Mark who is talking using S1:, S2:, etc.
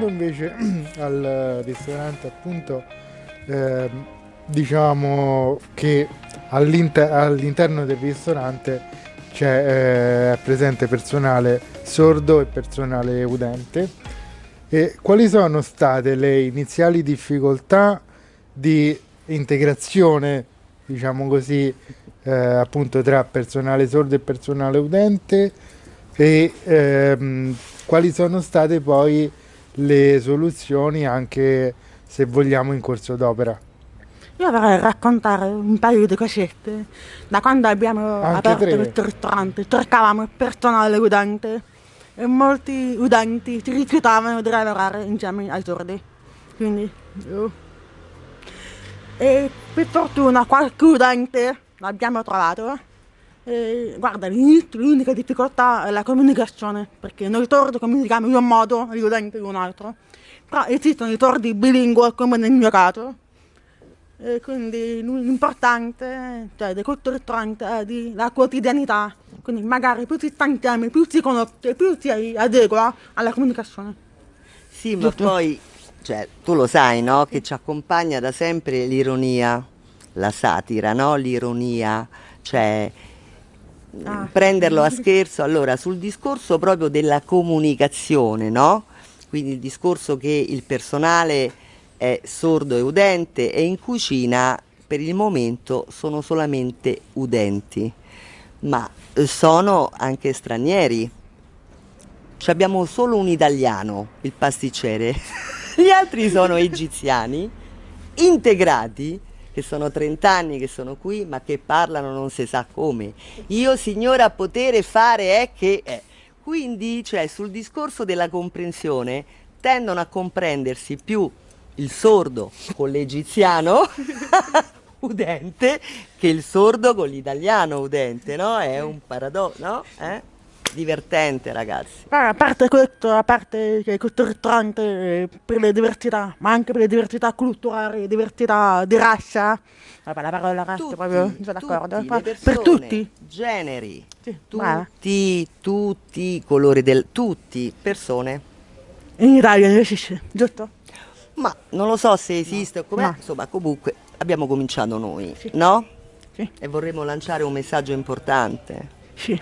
S1: tornando invece al ristorante appunto eh, diciamo che all'inter- all'interno del ristorante c'è eh, presente personale sordo e personale udente. E quali sono state le iniziali difficoltà di integrazione diciamo così eh, appunto tra personale sordo e personale udente? E ehm, quali sono state poi le soluzioni anche se vogliamo in corso d'opera.
S2: Io vorrei raccontare un paio di cosette. Da quando abbiamo
S1: Anche
S2: aperto
S1: tre.
S2: il ristorante cercavamo il personale udente e molti udenti si rifiutavano di lavorare insieme ai sordi. Quindi io- E per fortuna qualche udente l'abbiamo trovato. E, guarda, all'inizio l'unica difficoltà è la comunicazione, perché noi sordi comunichiamo in un modo gli udenti in un altro. Però esistono i sordi bilingue come nel mio caso. E quindi l'importante cioè, di questo ristorante è di la quotidianità. Quindi magari più si sta insieme, più si conosce, più si adegua alla comunicazione.
S3: Sì, ma
S2: Giusto.
S3: poi, cioè, tu lo sai, no? Che ci accompagna da sempre l'ironia, la satira, no? L'ironia, cioè
S2: Ah.
S3: prenderlo a scherzo. Allora, sul discorso proprio della comunicazione, no? Quindi il discorso che il personale è sordo e udente e in cucina per il momento sono solamente udenti, ma eh, sono anche stranieri. Ci abbiamo solo un italiano, il pasticcere. Gli altri sono egiziani, integrati, che sono 30 anni che sono qui, ma che parlano non si sa come. Io, signora, potere fare è che... è. Quindi, cioè, sul discorso della comprensione, tendono a comprendersi più il sordo con l'egiziano udente che il sordo con l'italiano udente, no? È un paradosso, no? Eh? Divertente, ragazzi.
S2: Poi, a parte questo, a parte che questo ristorante per le diversità, ma anche per le diversità culturali, diversità di razza, vabbè la parola razza
S3: Tutti,
S2: proprio, non sono d'accordo, per tutti.
S3: generi,
S2: Sì,
S3: tutti, tutti, i colori del... tutti, persone.
S2: In Italia non esiste, giusto?
S3: Ma non lo so se esiste o com'è,
S2: No.
S3: insomma comunque abbiamo cominciato noi,
S2: Sì.
S3: no?
S2: Sì,
S3: E vorremmo lanciare un messaggio importante.
S2: sì.